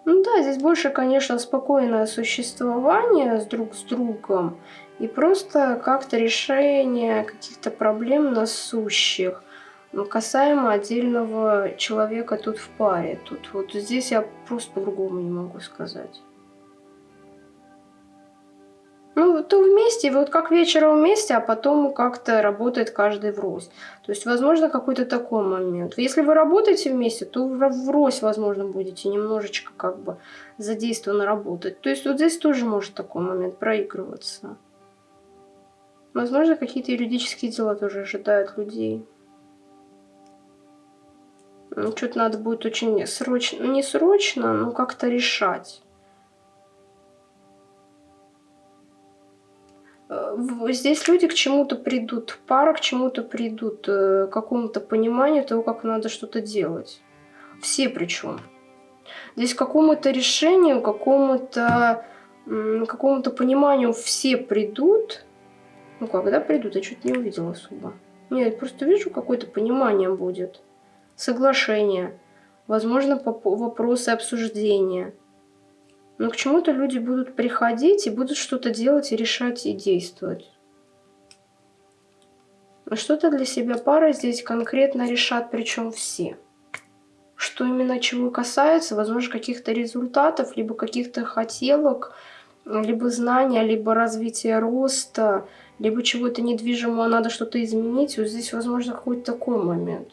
Ну да, здесь больше, конечно, спокойное существование с друг с другом. И просто как-то решение каких-то проблем насущих. Касаемо отдельного человека тут в паре. Тут вот здесь я просто по-другому не могу сказать. Ну, то вместе, вот как вечером вместе, а потом как-то работает каждый врозь. То есть, возможно, какой-то такой момент. Если вы работаете вместе, то врозь, возможно, будете немножечко как бы задействованно работать. То есть, вот здесь тоже может такой момент проигрываться. Возможно, какие-то юридические дела тоже ожидают людей. Ну, Что-то надо будет очень срочно, не срочно, но как-то решать. Здесь люди к чему-то придут, пара к чему-то придут, э, к какому-то пониманию того, как надо что-то делать. Все причем. Здесь какому-то решению, какому-то какому-то пониманию все придут. Ну, когда придут, я что-то не увидела особо. Нет, просто вижу, какое-то понимание будет. Соглашение. Возможно, вопросы обсуждения. Но к чему-то люди будут приходить и будут что-то делать и решать и действовать. Что-то для себя пара здесь конкретно решат, причем все. Что именно чего касается, возможно, каких-то результатов, либо каких-то хотелок, либо знания, либо развития роста, либо чего-то недвижимого надо что-то изменить. Вот здесь, возможно, какой-то такой момент.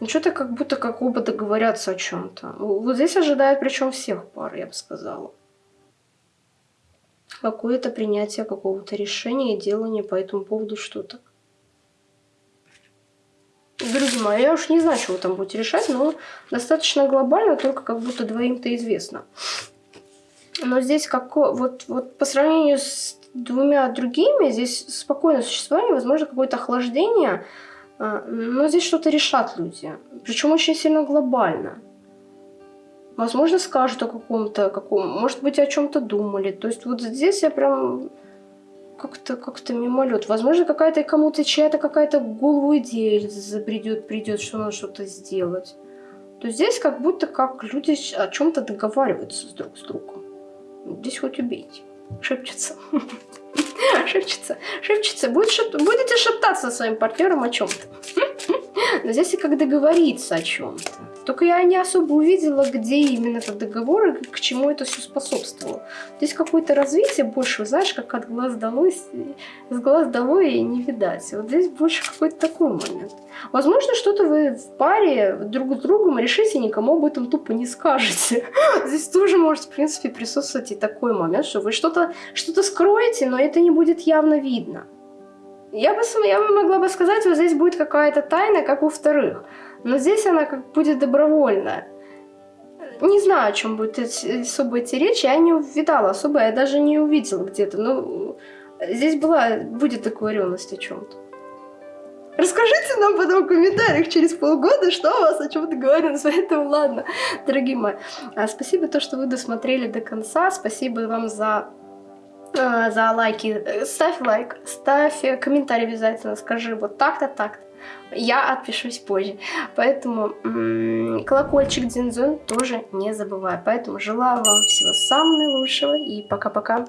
Ну, что-то как будто как оба договорятся о чем-то. Вот здесь ожидает причем всех пар, я бы сказала. Какое-то принятие какого-то решения и делание по этому поводу что-то. Друзья мои, я уж не знаю, вы там будете решать, но достаточно глобально, только как будто двоим-то известно. Но здесь как вот, вот по сравнению с двумя другими, здесь спокойное существование, возможно, какое-то охлаждение, но здесь что-то решат люди. Причем очень сильно глобально. Возможно, скажут о каком-то, каком, может быть, о чем-то думали. То есть вот здесь я прям как-то как-то мимолет. Возможно, какая-то кому-то чья-то какая-то голову идея забредет, придет, что надо что-то сделать. То здесь как будто как люди о чем-то договариваются друг с другом. Здесь хоть убейте. Шепчется. Шепчется. Шепчется. Будет шеп... Будете шептаться со своим партнером о чем-то. Но здесь и как договориться о чем-то. Только я не особо увидела, где именно этот договор и к чему это все способствовало. Здесь какое-то развитие больше, знаешь, как от глаз долой, с глаз долой и не видать. Вот здесь больше какой-то такой момент. Возможно, что-то вы в паре друг с другом решите, никому об этом тупо не скажете. Здесь тоже может, в принципе, присутствовать и такой момент, что вы что-то что, -то, скроете, но это не будет явно видно. Я бы, я бы могла бы сказать, вот здесь будет какая-то тайна, как у вторых. Но здесь она как будет добровольная. Не знаю, о чем будет особо идти речь, я не увидала особо, я даже не увидела где-то. Ну, здесь была, будет договоренность о чем-то. Расскажите нам потом в комментариях через полгода, что у вас о чем договоренность. Поэтому ладно, дорогие мои. А, спасибо то, что вы досмотрели до конца. Спасибо вам за а, за лайки. Ставь лайк, ставь комментарий обязательно, скажи вот так-то, так-то я отпишусь позже. Поэтому колокольчик Дзинзон тоже не забывай. Поэтому желаю вам всего самого наилучшего и пока-пока.